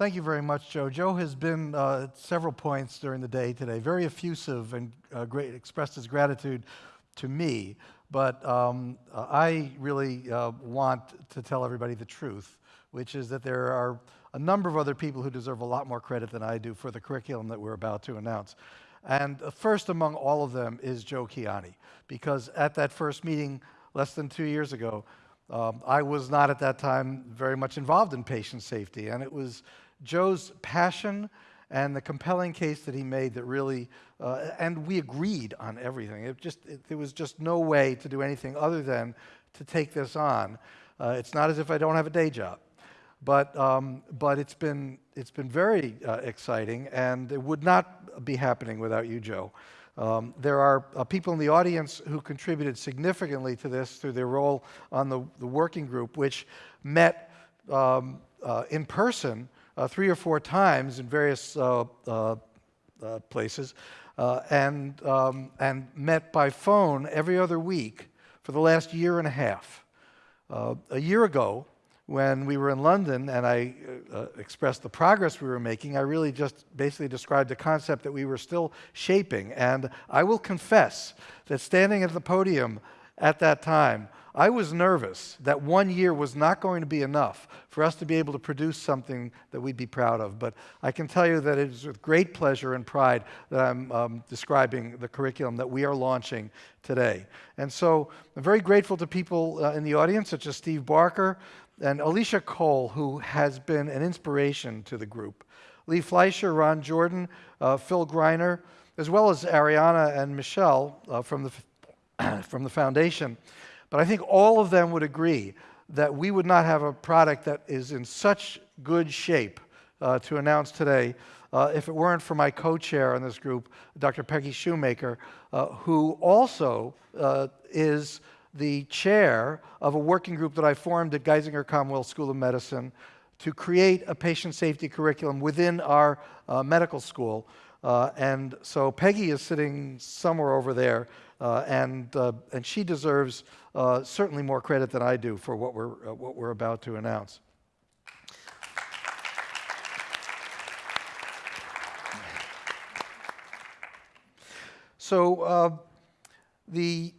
Thank you very much, Joe. Joe has been uh, at several points during the day today, very effusive and uh, great, expressed his gratitude to me. But um, I really uh, want to tell everybody the truth, which is that there are a number of other people who deserve a lot more credit than I do for the curriculum that we're about to announce. And first among all of them is Joe Kiani, because at that first meeting less than two years ago, um, I was not at that time very much involved in patient safety, and it was Joe's passion and the compelling case that he made that really, uh, and we agreed on everything. It just, it, there was just no way to do anything other than to take this on. Uh, it's not as if I don't have a day job. But, um, but it's, been, it's been very uh, exciting, and it would not be happening without you, Joe. Um, there are uh, people in the audience who contributed significantly to this through their role on the, the working group, which met um, uh, in person uh, three or four times in various uh, uh, uh, places and, um, and met by phone every other week for the last year and a half. a year ago, when we were in London and I uh, expressed the progress we were making, I really just basically described a concept that we were still shaping. And I will confess that standing at the podium at that time, I was nervous that one year was not going to be enough for us to be able to produce something that we'd be proud of. But I can tell you that it is with great pleasure and pride that I'm um, describing the curriculum that we are launching today. And so I'm very grateful to people uh, in the audience, such as Steve Barker, and Alicia Cole, who has been an inspiration to the group. Lee Fleisher, Ron Jordan, uh, Phil Greiner, as well as Ariana and Michelle uh, from, the, from the foundation. But I think all of them would agree that we would not have a product that is in such good shape uh, to announce today uh, if it weren't for my co-chair in this group, Dr. Peggy Shoemaker, uh, who also uh, is the chair of a working group that I formed at Geisinger Commonwealth School of Medicine to create a patient safety curriculum within our uh, medical school. Uh, and so Peggy is sitting somewhere over there, and, uh, and she deserves uh, certainly more credit than I do for what we're, uh, what we're about to announce. So the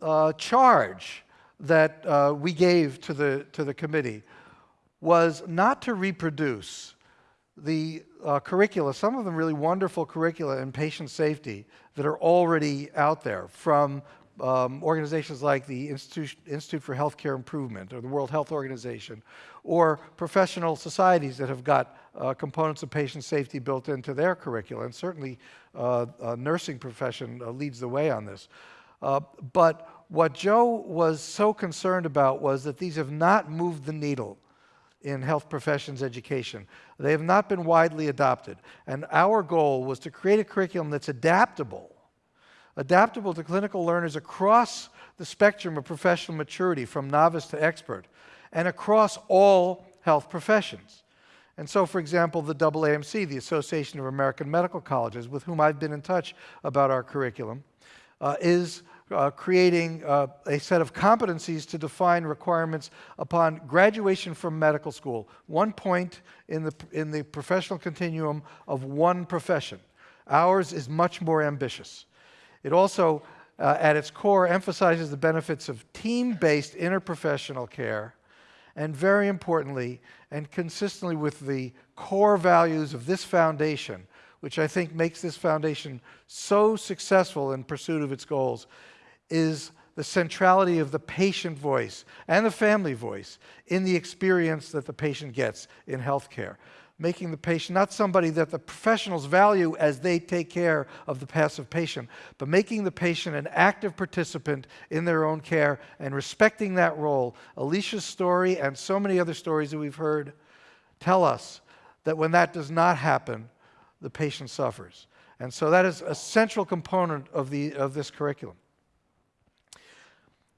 uh, charge that uh, we gave to the, to the committee was not to reproduce the uh, curricula, some of them really wonderful curricula in patient safety that are already out there from um, organizations like the Institute, Institute for Healthcare Improvement or the World Health Organization, or professional societies that have got uh, components of patient safety built into their curricula. And certainly, uh, nursing profession uh, leads the way on this. Uh, but what Joe was so concerned about was that these have not moved the needle in health professions education. They have not been widely adopted. And our goal was to create a curriculum that's adaptable, adaptable to clinical learners across the spectrum of professional maturity, from novice to expert, and across all health professions. And so, for example, the AAMC, the Association of American Medical Colleges, with whom I've been in touch about our curriculum, uh, is uh, creating uh, a set of competencies to define requirements upon graduation from medical school, one point in the, in the professional continuum of one profession. Ours is much more ambitious. It also, uh, at its core, emphasizes the benefits of team-based interprofessional care, and very importantly, and consistently with the core values of this foundation, which I think makes this foundation so successful in pursuit of its goals, is the centrality of the patient voice and the family voice in the experience that the patient gets in healthcare. Making the patient not somebody that the professionals value as they take care of the passive patient, but making the patient an active participant in their own care and respecting that role. Alicia's story and so many other stories that we've heard tell us that when that does not happen, the patient suffers. And so that is a central component of, the, of this curriculum.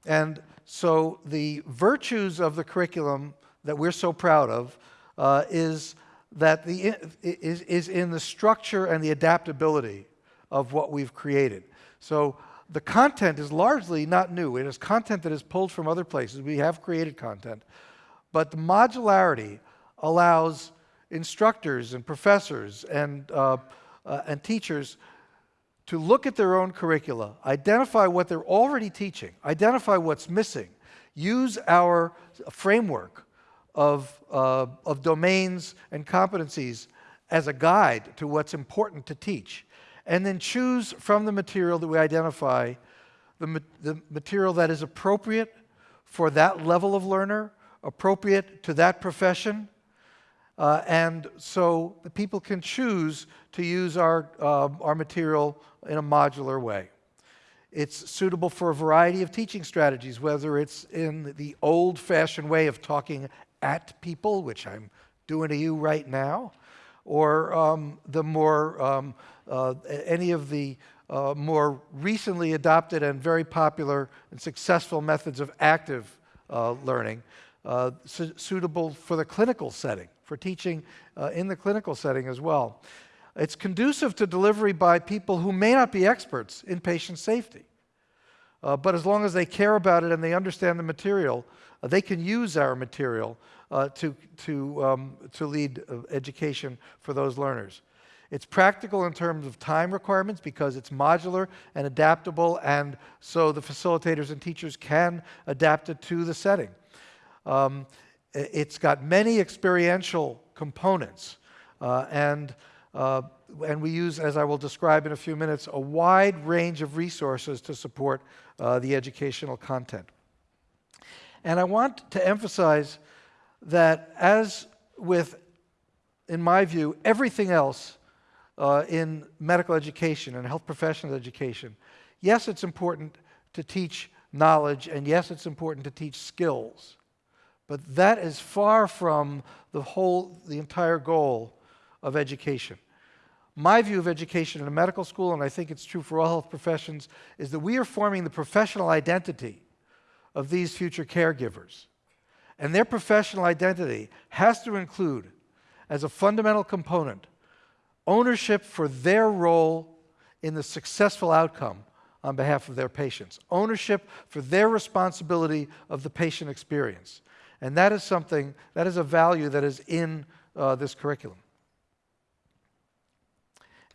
And so the virtues of the curriculum that we're so proud of uh, is that the is, is in the structure and the adaptability of what we've created. So the content is largely not new. It is content that is pulled from other places. We have created content. But the modularity allows instructors and professors and, uh, uh, and teachers to look at their own curricula, identify what they're already teaching, identify what's missing, use our framework of, uh, of domains and competencies as a guide to what's important to teach, and then choose from the material that we identify the, ma the material that is appropriate for that level of learner, appropriate to that profession, uh, and so the people can choose to use our, uh, our material in a modular way. It's suitable for a variety of teaching strategies, whether it's in the old fashioned way of talking at people, which I'm doing to you right now, or um, the more, um, uh, any of the uh, more recently adopted and very popular and successful methods of active uh, learning, uh, su suitable for the clinical setting for teaching uh, in the clinical setting as well. It's conducive to delivery by people who may not be experts in patient safety. Uh, but as long as they care about it and they understand the material, uh, they can use our material uh, to, to, um, to lead uh, education for those learners. It's practical in terms of time requirements because it's modular and adaptable, and so the facilitators and teachers can adapt it to the setting. Um, it's got many experiential components, uh, and, uh, and we use, as I will describe in a few minutes, a wide range of resources to support uh, the educational content. And I want to emphasize that as with, in my view, everything else uh, in medical education and health professional education, yes, it's important to teach knowledge, and yes, it's important to teach skills. But that is far from the whole, the entire goal of education. My view of education in a medical school, and I think it's true for all health professions, is that we are forming the professional identity of these future caregivers. And their professional identity has to include, as a fundamental component, ownership for their role in the successful outcome on behalf of their patients, ownership for their responsibility of the patient experience. And that is something, that is a value that is in uh, this curriculum.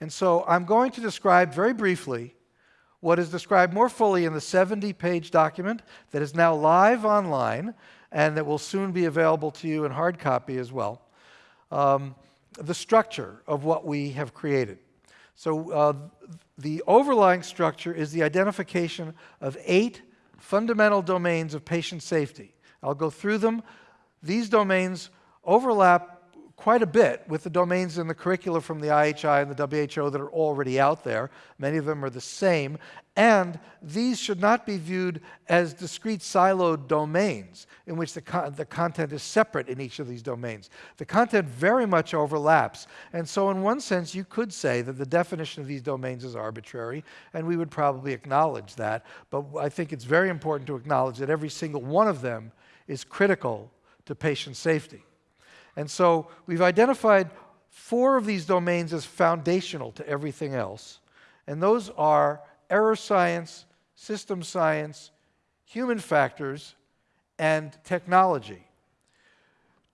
And so I'm going to describe very briefly what is described more fully in the 70 page document that is now live online and that will soon be available to you in hard copy as well. Um, the structure of what we have created. So, uh, the overlying structure is the identification of eight fundamental domains of patient safety I'll go through them. These domains overlap quite a bit with the domains in the curricula from the IHI and the WHO that are already out there. Many of them are the same. And these should not be viewed as discrete siloed domains in which the, co the content is separate in each of these domains. The content very much overlaps. And so, in one sense, you could say that the definition of these domains is arbitrary, and we would probably acknowledge that. But I think it's very important to acknowledge that every single one of them is critical to patient safety. And so we've identified four of these domains as foundational to everything else. And those are error science, system science, human factors, and technology.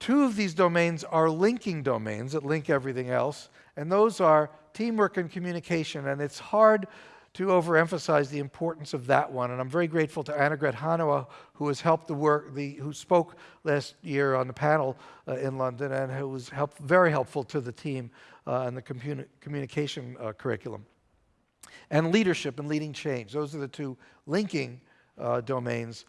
Two of these domains are linking domains that link everything else, and those are teamwork and communication. And it's hard to overemphasize the importance of that one. And I'm very grateful to Annegret Hannawa, who has helped the work, the, who spoke last year on the panel uh, in London and who was help, very helpful to the team uh, and the communi communication uh, curriculum. And leadership and leading change. Those are the two linking uh, domains.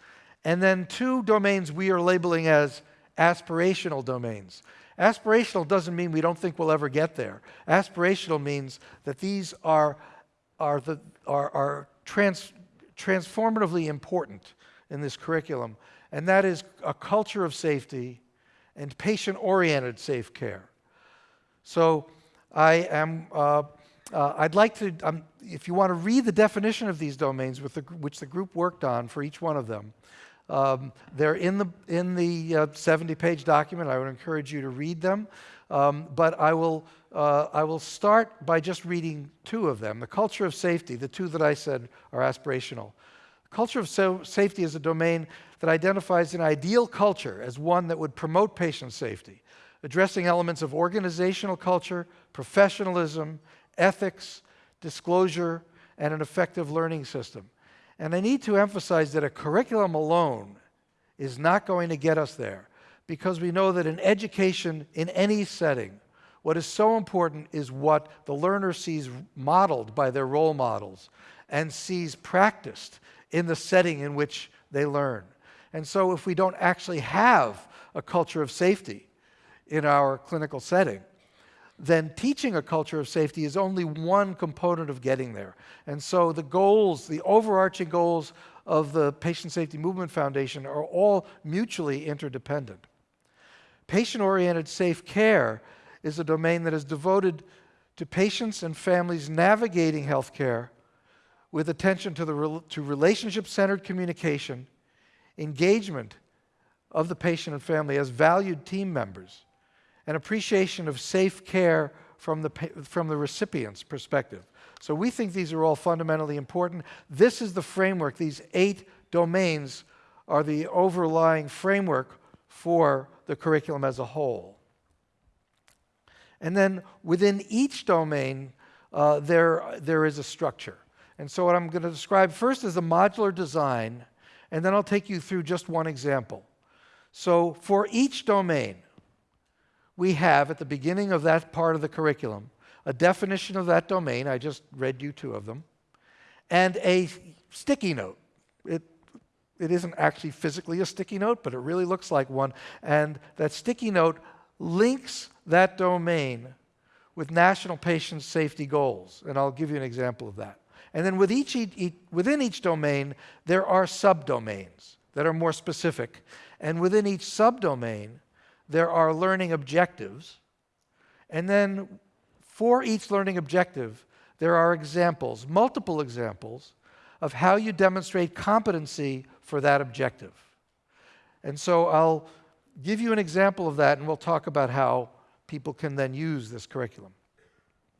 And then two domains we are labeling as aspirational domains. Aspirational doesn't mean we don't think we'll ever get there. Aspirational means that these are are, the, are, are trans, transformatively important in this curriculum, and that is a culture of safety and patient oriented safe care. So I am, uh, uh, I'd like to, um, if you want to read the definition of these domains, the, which the group worked on for each one of them, um, they're in the, in the uh, 70 page document. I would encourage you to read them. Um, but I will, uh, I will start by just reading two of them. The culture of safety, the two that I said are aspirational. Culture of so safety is a domain that identifies an ideal culture as one that would promote patient safety, addressing elements of organizational culture, professionalism, ethics, disclosure, and an effective learning system. And I need to emphasize that a curriculum alone is not going to get us there because we know that in education, in any setting, what is so important is what the learner sees modeled by their role models and sees practiced in the setting in which they learn. And so, if we don't actually have a culture of safety in our clinical setting, then teaching a culture of safety is only one component of getting there. And so, the goals, the overarching goals of the Patient Safety Movement Foundation are all mutually interdependent. Patient oriented safe care is a domain that is devoted to patients and families navigating healthcare with attention to, the, to relationship centered communication, engagement of the patient and family as valued team members, and appreciation of safe care from the, from the recipient's perspective. So we think these are all fundamentally important. This is the framework, these eight domains are the overlying framework for the curriculum as a whole. And then within each domain, uh, there, there is a structure. And so, what I'm going to describe first is a modular design, and then I'll take you through just one example. So, for each domain, we have at the beginning of that part of the curriculum a definition of that domain. I just read you two of them, and a sticky note. It, it isn't actually physically a sticky note, but it really looks like one. And that sticky note links that domain with national patient safety goals. And I'll give you an example of that. And then with each, each, within each domain, there are subdomains that are more specific. And within each subdomain, there are learning objectives. And then for each learning objective, there are examples, multiple examples, of how you demonstrate competency for that objective. And so I'll give you an example of that, and we'll talk about how people can then use this curriculum.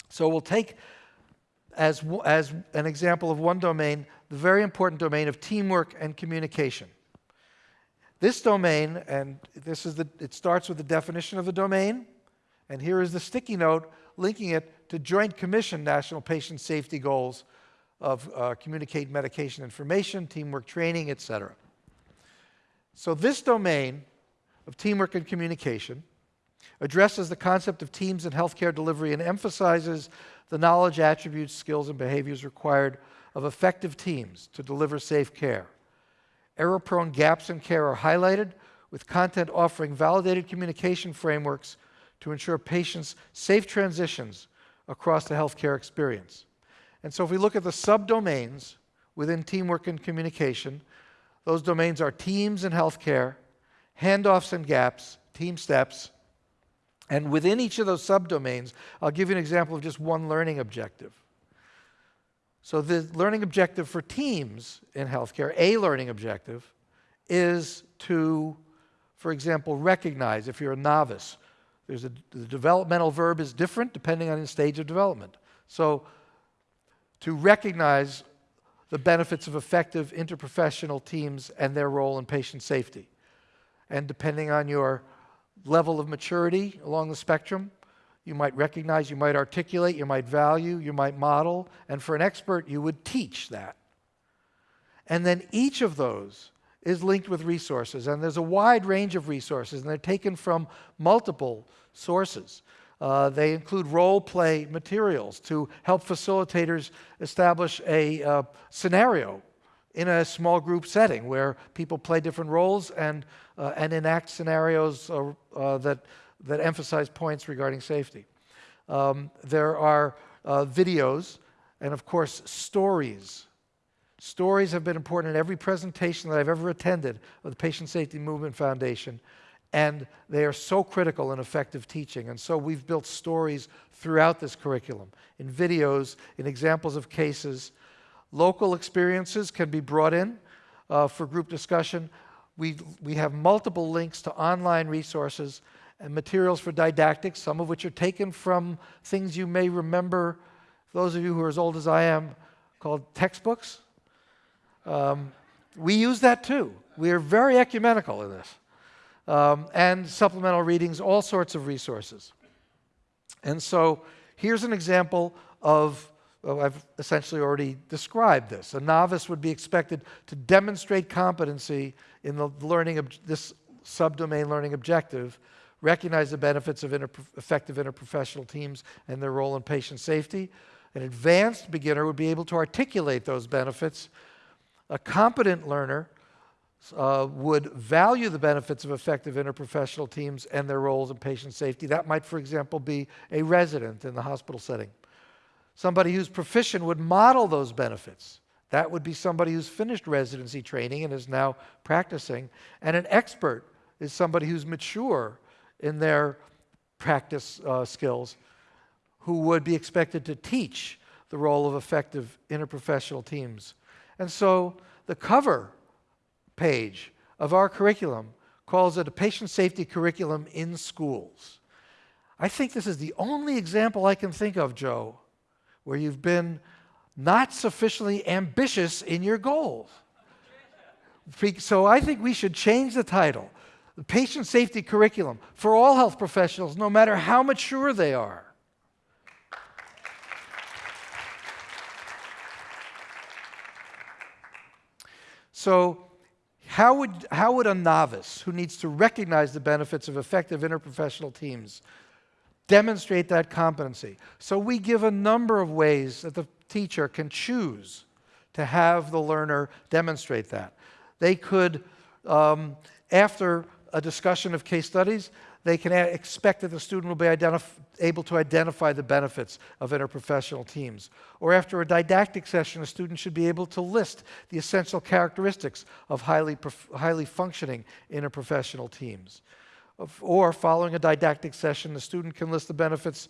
So we'll take as, as an example of one domain the very important domain of teamwork and communication. This domain, and this is the, it starts with the definition of the domain, and here is the sticky note linking it to Joint Commission National Patient Safety Goals of uh, communicate medication information, teamwork training, etc. So this domain of teamwork and communication addresses the concept of teams in healthcare delivery and emphasizes the knowledge, attributes, skills, and behaviors required of effective teams to deliver safe care. Error prone gaps in care are highlighted, with content offering validated communication frameworks to ensure patients' safe transitions across the healthcare experience. And so, if we look at the subdomains within teamwork and communication, those domains are teams in healthcare, handoffs and gaps, TeamSTEPPS, and within each of those subdomains, I'll give you an example of just one learning objective. So, the learning objective for teams in healthcare, a learning objective, is to, for example, recognize if you're a novice. There's a, the developmental verb is different depending on the stage of development. So, to recognize the benefits of effective interprofessional teams and their role in patient safety. And depending on your level of maturity along the spectrum. You might recognize, you might articulate, you might value, you might model, and for an expert, you would teach that. And then each of those is linked with resources, and there's a wide range of resources, and they're taken from multiple sources. Uh, they include role play materials to help facilitators establish a uh, scenario in a small group setting where people play different roles and, uh, and enact scenarios uh, uh, that, that emphasize points regarding safety. Um, there are uh, videos and, of course, stories. Stories have been important in every presentation that I've ever attended of the Patient Safety Movement Foundation, and they are so critical in effective teaching. And so we've built stories throughout this curriculum in videos, in examples of cases, Local experiences can be brought in uh, for group discussion. We, we have multiple links to online resources and materials for didactics, some of which are taken from things you may remember, those of you who are as old as I am, called textbooks. Um, we use that too. We are very ecumenical in this. um, and supplemental readings, all sorts of resources. And so here's an example of, well, I've essentially already described this. A novice would be expected to demonstrate competency in the learning of this subdomain learning objective, recognize the benefits of inter effective interprofessional teams and their role in patient safety. An advanced beginner would be able to articulate those benefits. A competent learner uh, would value the benefits of effective interprofessional teams and their roles in patient safety. That might, for example, be a resident in the hospital setting. Somebody who's proficient would model those benefits. That would be somebody who's finished residency training and is now practicing. And an expert is somebody who's mature in their practice uh, skills who would be expected to teach the role of effective interprofessional teams. And so the cover page of our curriculum calls it a patient safety curriculum in schools. I think this is the only example I can think of, Joe, where you've been not sufficiently ambitious in your goals. So I think we should change the title. The patient safety curriculum for all health professionals, no matter how mature they are. So how would, how would a novice who needs to recognize the benefits of effective interprofessional teams demonstrate that competency? So we give a number of ways that the teacher can choose to have the learner demonstrate that. They could, um, after a discussion of case studies, they can expect that the student will be able to identify the benefits of interprofessional teams. Or after a didactic session, a student should be able to list the essential characteristics of highly, highly functioning interprofessional teams. Or following a didactic session, the student can list the benefits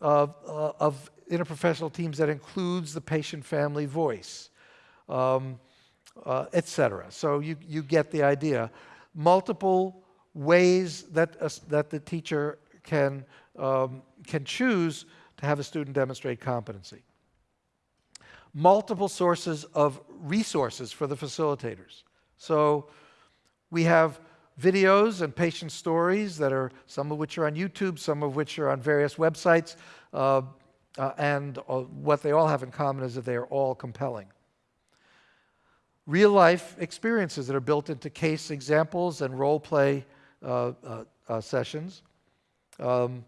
of, uh, of interprofessional teams that includes the patient-family voice, um, uh, etc. So you, you get the idea. Multiple ways that, uh, that the teacher can, um, can choose to have a student demonstrate competency. Multiple sources of resources for the facilitators. So we have videos and patient stories that are, some of which are on YouTube, some of which are on various websites, uh, uh, and uh, what they all have in common is that they are all compelling real life experiences that are built into case examples and role play uh, uh, uh, sessions. Um,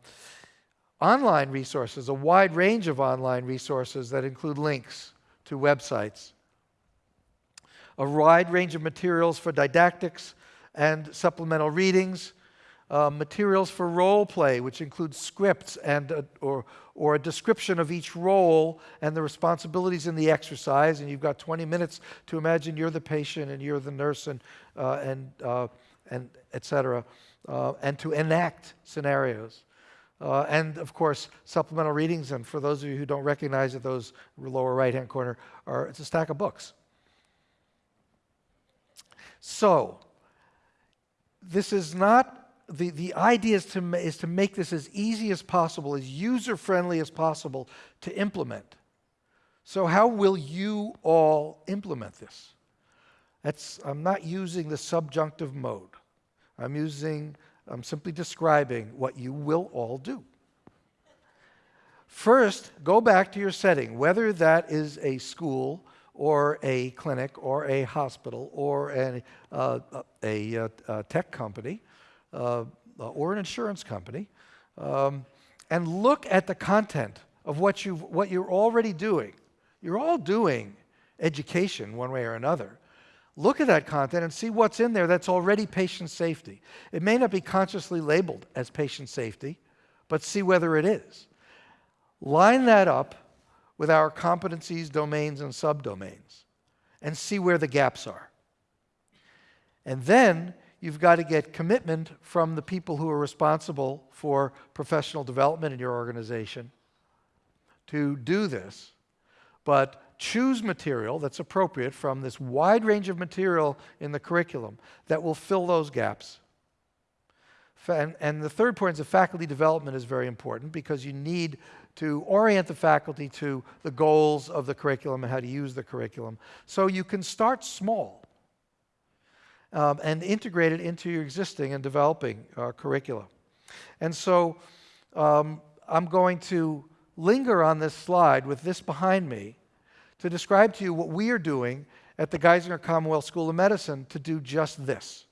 online resources, a wide range of online resources that include links to websites. A wide range of materials for didactics and supplemental readings. Uh, materials for role play, which includes scripts and uh, or, or a description of each role and the responsibilities in the exercise. And you've got 20 minutes to imagine you're the patient and you're the nurse and, uh, and and etc., uh, and to enact scenarios. Uh, and of course, supplemental readings. And for those of you who don't recognize it, those lower right-hand corner are it's a stack of books. So, this is not the, the idea is to, is to make this as easy as possible, as user friendly as possible to implement. So, how will you all implement this? That's, I'm not using the subjunctive mode. I'm using, I'm simply describing what you will all do. First, go back to your setting, whether that is a school or a clinic or a hospital or a, uh, a, a, a, tech company uh, or an insurance company, um, and look at the content of what, you what you're already doing. You're all doing education one way or another look at that content and see what's in there that's already patient safety. It may not be consciously labeled as patient safety, but see whether it is. Line that up with our competencies, domains, and subdomains and see where the gaps are. And then you've got to get commitment from the people who are responsible for professional development in your organization to do this. But choose material that's appropriate from this wide range of material in the curriculum that will fill those gaps. And, and, the third point is that faculty development is very important because you need to orient the faculty to the goals of the curriculum and how to use the curriculum. So you can start small. Um, and integrate it into your existing and developing uh, curricula. And so um, I'm going to linger on this slide with this behind me to describe to you what we are doing at the Geisinger Commonwealth School of Medicine to do just this.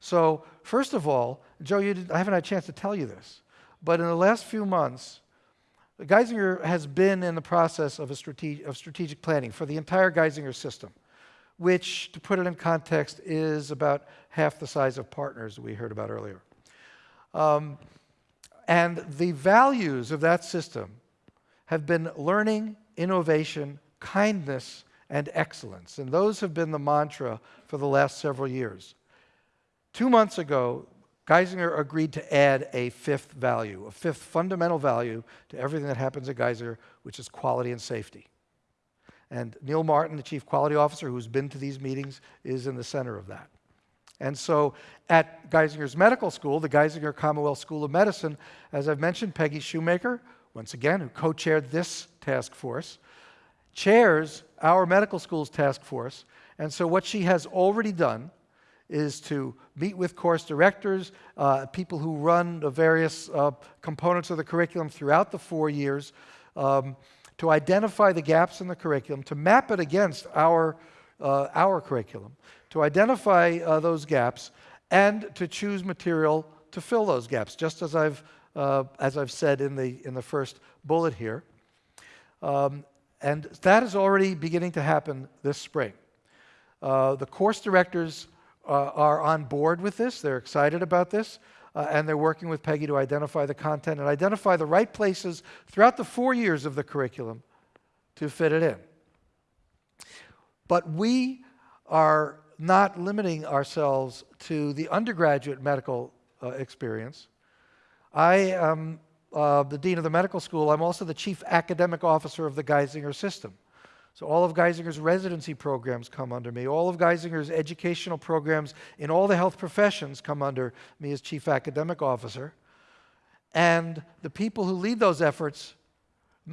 So, first of all, Joe, I haven't had a chance to tell you this, but in the last few months, Geisinger has been in the process of, strate of strategic planning for the entire Geisinger system, which, to put it in context, is about half the size of partners we heard about earlier. Um, and the values of that system have been learning, innovation, kindness, and excellence. And those have been the mantra for the last several years. Two months ago, Geisinger agreed to add a fifth value, a fifth fundamental value to everything that happens at Geisinger, which is quality and safety. And Neil Martin, the chief quality officer who's been to these meetings, is in the center of that. And so at Geisinger's medical school, the Geisinger Commonwealth School of Medicine, as I've mentioned, Peggy Shoemaker, once again, who co chaired this task force, chairs our medical school's task force. And so what she has already done is to meet with course directors, uh, people who run the various uh, components of the curriculum throughout the four years, um, to identify the gaps in the curriculum, to map it against our, uh, our curriculum, to identify uh, those gaps, and to choose material to fill those gaps, just as I've, uh, as I've said in the, in the first bullet here. Um, and that is already beginning to happen this spring. Uh, the course directors uh, are on board with this. They're excited about this. Uh, and they're working with Peggy to identify the content and identify the right places throughout the four years of the curriculum to fit it in. But we are not limiting ourselves to the undergraduate medical uh, experience. I am uh, the dean of the medical school. I'm also the chief academic officer of the Geisinger system. So all of Geisinger's residency programs come under me. All of Geisinger's educational programs in all the health professions come under me as chief academic officer. And the people who lead those efforts,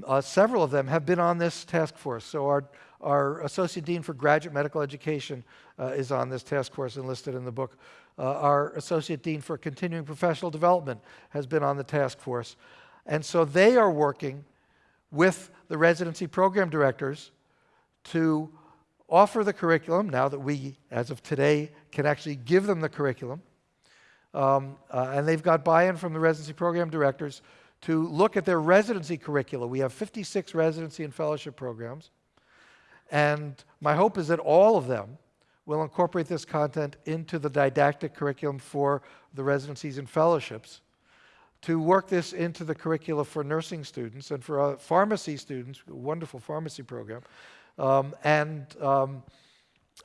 uh, several of them have been on this task force. So our, our associate dean for graduate medical education uh, is on this task force enlisted in the book. Uh, our associate dean for continuing professional development has been on the task force. And so they are working with the residency program directors to offer the curriculum now that we, as of today, can actually give them the curriculum. Um, uh, and they've got buy in from the residency program directors to look at their residency curricula. We have 56 residency and fellowship programs. And my hope is that all of them will incorporate this content into the didactic curriculum for the residencies and fellowships to work this into the curricula for nursing students and for uh, pharmacy students, wonderful pharmacy program, um, and, um,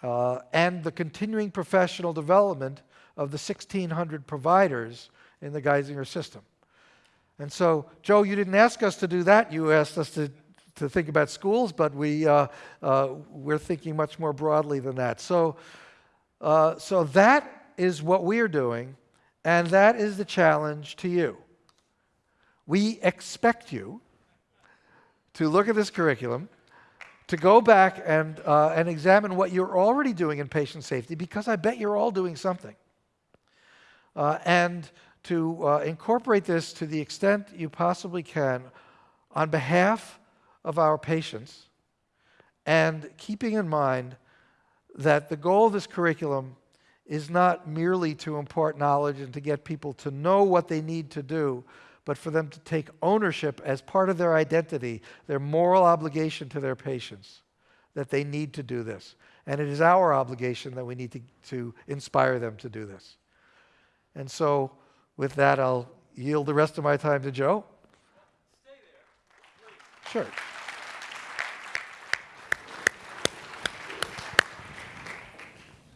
uh, and the continuing professional development of the 1,600 providers in the Geisinger system. And so, Joe, you didn't ask us to do that. You asked us to, to think about schools, but we, uh, uh, we're thinking much more broadly than that. So, uh, so that is what we are doing, and that is the challenge to you. We expect you to look at this curriculum to go back and, uh, and examine what you're already doing in patient safety, because I bet you're all doing something. Uh, and to uh, incorporate this to the extent you possibly can on behalf of our patients, and keeping in mind that the goal of this curriculum is not merely to impart knowledge and to get people to know what they need to do, but for them to take ownership as part of their identity, their moral obligation to their patients, that they need to do this. And it is our obligation that we need to, to inspire them to do this. And so, with that, I'll yield the rest of my time to Joe. Sure.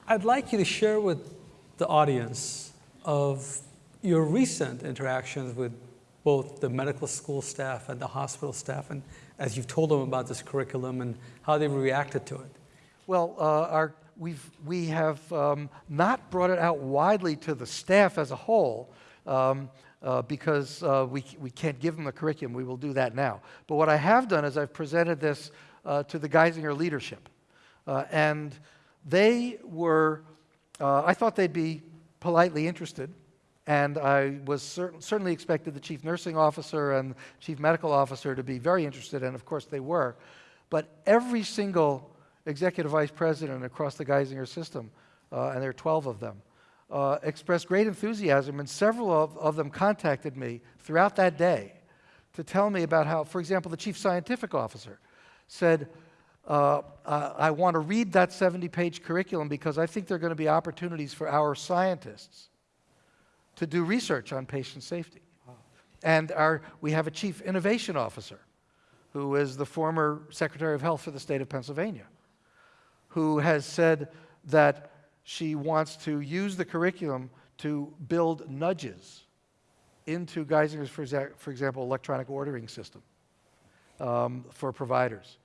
I'd like you to share with the audience of your recent interactions with both the medical school staff and the hospital staff, and as you've told them about this curriculum and how they've reacted to it? Well, uh, our, we've, we have um, not brought it out widely to the staff as a whole um, uh, because uh, we, we can't give them the curriculum. We will do that now. But what I have done is I've presented this uh, to the Geisinger leadership. Uh, and they were Uh, I thought they'd be politely interested, and I was cer- certainly expected the chief nursing officer and chief medical officer to be very interested, and of course they were. But every single executive vice president across the Geisinger system, uh, and there are 12 of them, uh, expressed great enthusiasm, and several of, of them contacted me throughout that day to tell me about how, for example, the chief scientific officer said, uh, I want to read that 70 page curriculum because I think there are going to be opportunities for our scientists to do research on patient safety. And our, we have a chief innovation officer who is the former Secretary of Health for the state of Pennsylvania, who has said that she wants to use the curriculum to build nudges into Geisinger's, for, for example, electronic ordering system um, for providers.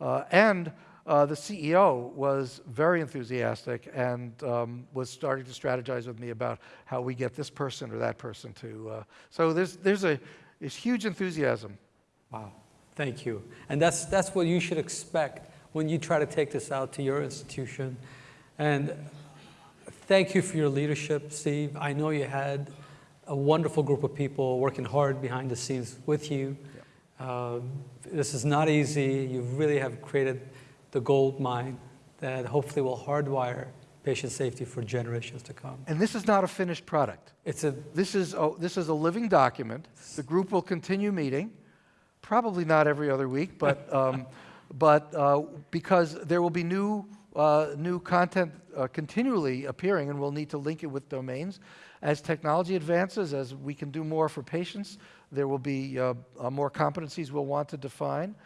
Uh, and uh, the CEO was very enthusiastic and um, was starting to strategize with me about how we get this person or that person to. Uh, so there's, there's a there's huge enthusiasm. Wow, thank you. And that's, that's what you should expect when you try to take this out to your institution. And thank you for your leadership, Steve. I know you had a wonderful group of people working hard behind the scenes with you. Um, this is not easy. You really have created the gold mine that hopefully will hardwire patient safety for generations to come. And this is not a finished product. It's a This is a, this is a living document. The group will continue meeting, probably not every other week, but, um, but uh, because there will be new, uh, new content uh, continually appearing, and we'll need to link it with domains. As technology advances, as we can do more for patients, there will be uh, uh, more competencies we'll want to define.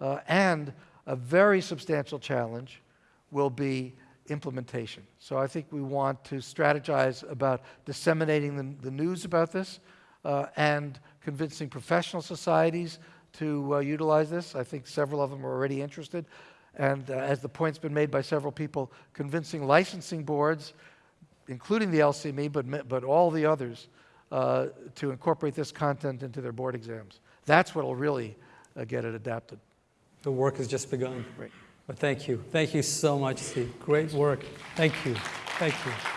Uh, and a very substantial challenge will be implementation. So I think we want to strategize about disseminating the, the news about this uh, and convincing professional societies to uh, utilize this. I think several of them are already interested. And uh, as the point's been made by several people, convincing licensing boards, including the LCME, but, but all the others, uh, to incorporate this content into their board exams. That's what will really uh, get it adapted. The work has just begun. But thank you. Thank you so much, Steve. Great work. Thank you. Thank you.